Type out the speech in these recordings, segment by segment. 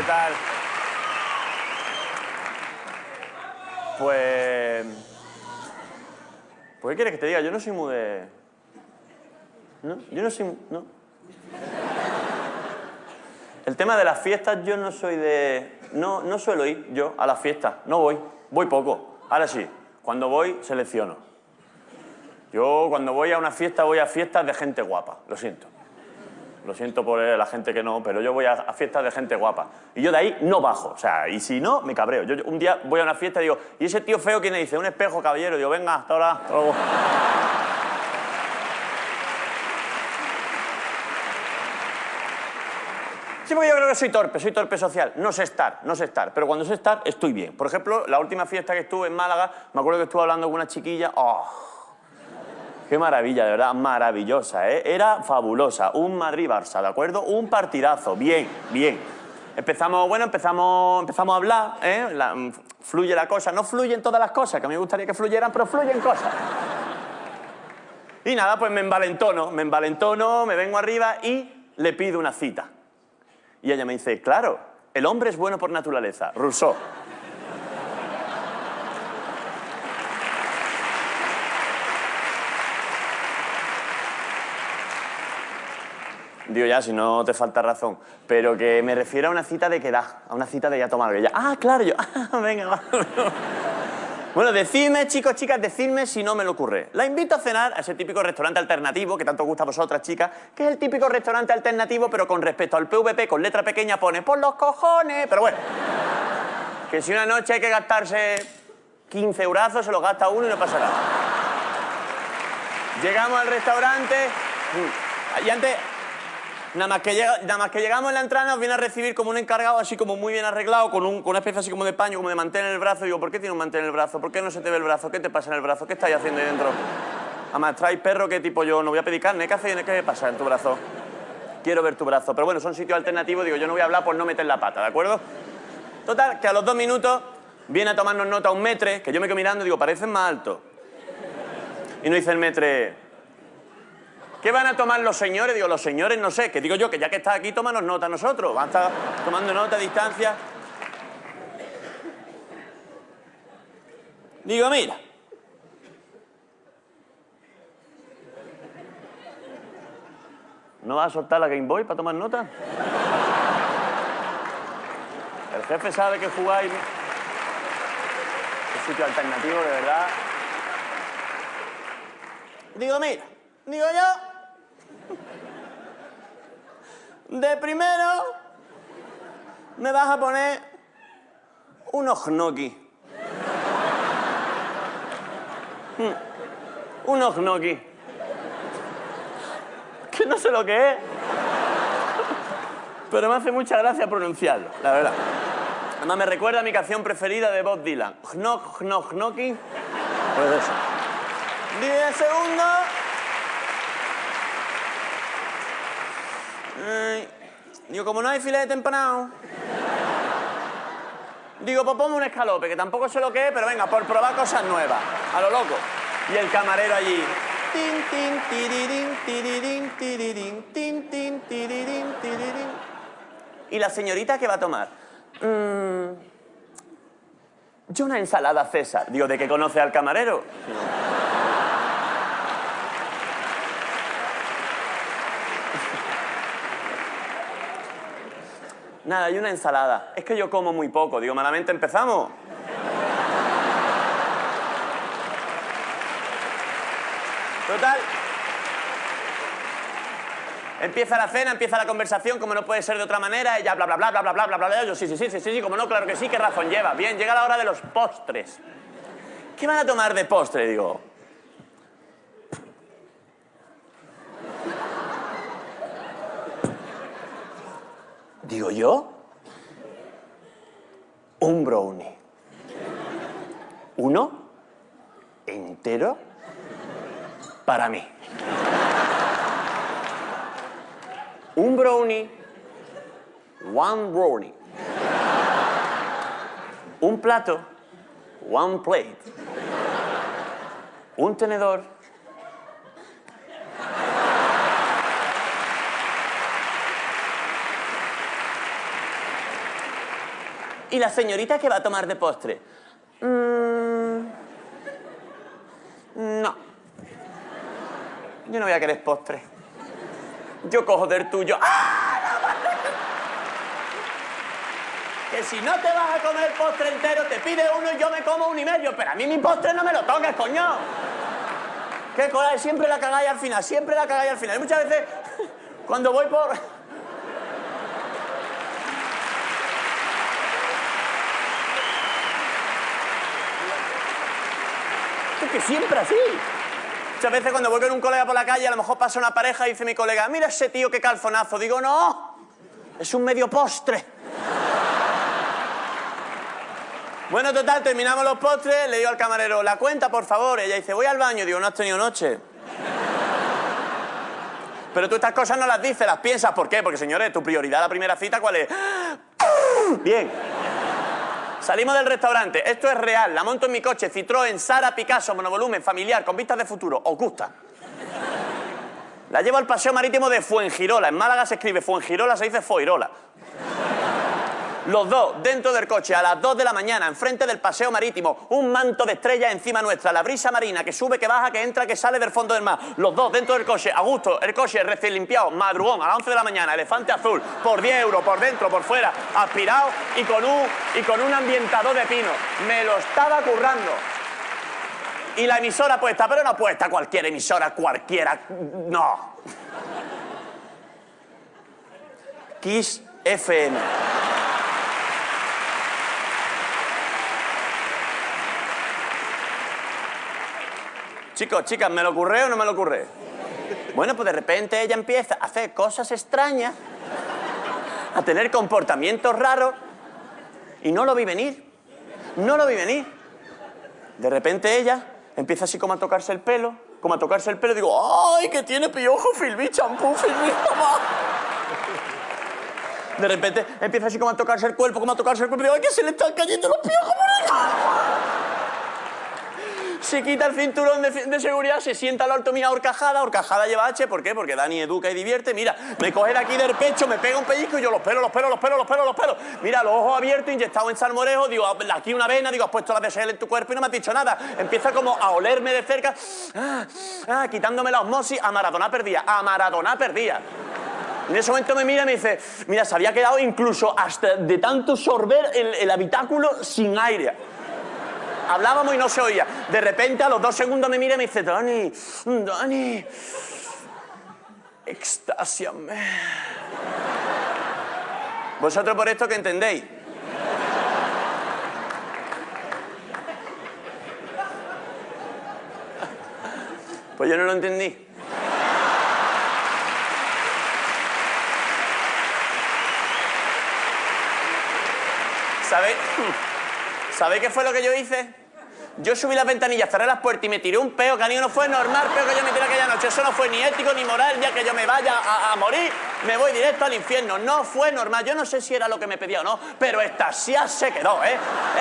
¿qué tal? Pues... ¿Por qué quieres que te diga? Yo no soy muy de... ¿No? Yo no soy... ¿No? El tema de las fiestas, yo no soy de... No, no suelo ir yo a las fiestas, no voy, voy poco. Ahora sí, cuando voy, selecciono. Yo cuando voy a una fiesta, voy a fiestas de gente guapa, lo siento. Lo siento por la gente que no, pero yo voy a, fiestas de gente guapa. Y yo de ahí no bajo, o sea, y si no, me cabreo. Yo, un día voy a una fiesta y digo, ¿y ese tío feo quién le dice? Un espejo, caballero. digo, venga, hasta ahora. Sí, porque yo creo que soy torpe, soy torpe social. No sé estar, no sé estar. Pero cuando sé estar, estoy bien. Por ejemplo, la última fiesta que estuve en Málaga, me acuerdo que estuve hablando con una chiquilla. ¡Oh! Qué maravilla, de verdad, maravillosa, ¿eh? Era fabulosa. Un Madrid-Barça, ¿de acuerdo? Un partidazo, bien, bien. Empezamos, bueno, empezamos, empezamos a hablar, ¿eh? Mm, fluye la cosa. No fluyen todas las cosas, que a mí me gustaría que fluyeran, pero fluyen cosas. Y nada, pues me envalentono, me envalentono, me vengo arriba y le pido una cita. Y ella me dice, claro, el hombre es bueno por naturaleza. Rousseau. Digo, ya, si no te falta razón. Pero que me refiero a una cita de quedar, a una cita de ya tomar. Ella, ah, claro, yo, ah, venga, va. Bueno, decidme, chicos, chicas, decidme si no me lo ocurre. La invito a cenar a ese típico restaurante alternativo que tanto gusta a vosotras, chicas, que es el típico restaurante alternativo, pero con respecto al PVP, con letra pequeña pone por los cojones. Pero bueno, que si una noche hay que gastarse 15 eurazos, se los gasta uno y no pasa nada. Llegamos al restaurante mm, y antes, nada más, que llega- nada más que llegamos en la entrada, nos viene a recibir como un encargado así como muy bien arreglado, con, un- con una especie así como de paño, como de mantel en el brazo. Y digo, ¿por qué tiene un mantel en el brazo? ¿Por qué no se te ve el brazo? ¿Qué te pasa en el brazo? ¿Qué estáis haciendo ahí dentro? Además, traes perro que tipo yo no voy a pedir carne. ¿Qué hace? ¿Qué pasa en tu brazo? Quiero ver tu brazo. Pero bueno, son sitios alternativos. Digo, yo no voy a hablar por no meter la pata, ¿de acuerdo? Total, que a los dos minutos viene a tomarnos nota un metre, que yo me quedo mirando y digo, parecen más altos. Y nos dice el metre, ¿qué van a tomar los señores? Digo, los señores no sé, que digo yo, que ya que estás aquí, tómanos nota nosotros. Van a estar tomando nota a distancia. Digo, mira. ¿No vas a soltar la Game Boy para tomar nota? El jefe sabe que jugáis. Un sitio alternativo, de verdad. Digo, mira, digo yo. De primero me vas a poner unos gnocchi. Mm, Unos. Que no sé lo que es. Pero me hace mucha gracia pronunciarlo, la verdad. Además me recuerda a mi canción preferida de Bob Dylan. Gnoc, gnoc, gnocchi. Pues eso. Diez segundos. Digo, como no hay filete empanado. Digo, pues ponme un escalope, que tampoco sé lo que es, pero venga, por probar cosas nuevas. A lo loco. Y el camarero allí. ¿Y la señorita qué va a tomar? Mm, yo una ensalada César. Digo, ¿de qué conoce al camarero? Nada, y una ensalada. Es que yo como muy poco. Digo, malamente empezamos. Total. Empieza la cena, empieza la conversación, como no puede ser de otra manera, ella bla bla bla bla bla bla bla bla. Yo sí, sí, sí, sí, sí, como no, claro que sí, qué razón lleva. Bien, llega la hora de los postres. ¿Qué van a tomar de postre? Digo. Digo yo. Un brownie. Uno entero para mí. Un brownie. One brownie. Un plato. One plate. Un tenedor. ¿Y la señorita qué va a tomar de postre? "Mm, no. Yo no voy a querer postre. Yo cojo del tuyo. ¡Ah! no, vale! Que si no te vas a comer postre entero, te pide uno y yo me como un y medio. Pero a mí mi postre no me lo toques, coño. Qué cola, siempre la cagáis al final, siempre la cagáis al final. Y muchas veces, cuando voy por... que siempre así. Muchas veces cuando voy con un colega por la calle, a lo mejor pasa una pareja y dice mi colega, mira ese tío qué calzonazo. Digo, no, es un medio postre. Bueno, total, terminamos los postres, le digo al camarero, la cuenta, por favor. Ella dice, voy al baño. Digo, no has tenido noche. Pero tú estas cosas no las dices, las piensas. ¿Por qué? Porque, señores, tu prioridad, la primera cita, ¿cuál es? Bien. Salimos del restaurante. Esto es real. La monto en mi coche. Citroën, Sara, Picasso, monovolumen, familiar, con vistas de futuro. ¿Os gusta? La llevo al paseo marítimo de Fuengirola. En Málaga se escribe Fuengirola, se dice Foirola. Los dos dentro del coche a las 2 de la mañana, enfrente del paseo marítimo, un manto de estrellas encima nuestra, la brisa marina que sube, que baja, que entra, que sale del fondo del mar. Los dos dentro del coche, a gusto, el coche recién limpiado, madrugón, a las 11 de la mañana, elefante azul, por 10 euros, por dentro, por fuera, aspirado y con un, y con un ambientador de pino. Me lo estaba currando. Y la emisora puesta, pero no puesta cualquier emisora, cualquiera, no. Kiss FM. Chicos, chicas, ¿me lo ocurre o no me lo ocurre? Bueno, pues de repente ella empieza a hacer cosas extrañas, a tener comportamientos raros, y no lo vi venir. No lo vi venir. De repente ella empieza así como a tocarse el pelo, como a tocarse el pelo, digo, ¡ay, que tiene piojo, Filmi, champú, Filmi, mamá! De repente empieza así como a tocarse el cuerpo, como a tocarse el cuerpo, digo, ¡ay, que se le están cayendo los piojos por! Se quita el cinturón de, seguridad, se sienta al alto mía horcajada, horcajada lleva H, ¿por qué? Porque Dani educa y divierte, mira, me coge de aquí del pecho, me pega un pellizco y yo los pelos, los pelos, los pelos, los pelos, los pelos. Mira, los ojos abiertos, inyectado en salmorejo, digo, aquí una vena, digo, has puesto la DSL en tu cuerpo y no me has dicho nada. Empieza como a olerme de cerca, ah, ah, quitándome la osmosis, a Maradona perdía, a Maradona perdía. En ese momento me mira y me dice, mira, se había quedado incluso hasta de tanto sorber el, el habitáculo sin aire hablábamos y no se oía. De repente, a los dos segundos me mira y me dice, Dani, Dani, extasiame. ¿Vosotros por esto qué entendéis? Pues yo no lo entendí. ¿Sabéis? ¿Sabéis qué fue lo que yo hice? Yo subí las ventanillas, cerré las puertas y me tiré un peo, que no fue normal, peo que yo me tiré aquella noche. Eso no fue ni ético ni moral, ya que yo me vaya a, morir, me voy directo al infierno. No fue normal. Yo no sé si era lo que me pedía o no, pero estasia se quedó, ¿eh?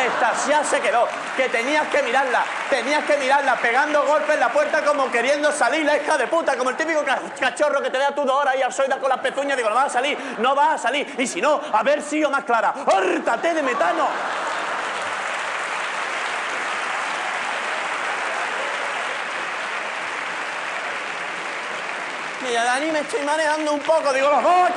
Estasia se quedó. Que tenías que mirarla, tenías que mirarla, pegando golpes en la puerta como queriendo salir, la hija de puta, como el típico ca- cachorro que te da tú dos horas y al con las pezuñas. Digo, no va a salir, no va a salir. Y si no, a ver si o más clara. ¡Hórtate de metano! Mira, Dani, me estoy manejando un poco. Digo, los dos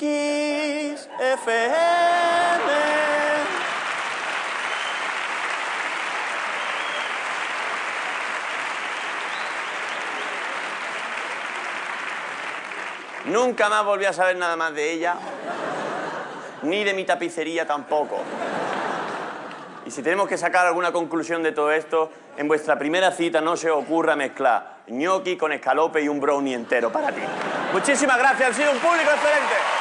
Kiss. Nunca más volví a saber nada más de ella. ni de mi tapicería tampoco. Y si tenemos que sacar alguna conclusión de todo esto, en vuestra primera cita no se ocurra mezclar gnocchi con escalope y un brownie entero para ti. Muchísimas gracias, ha sido un público excelente.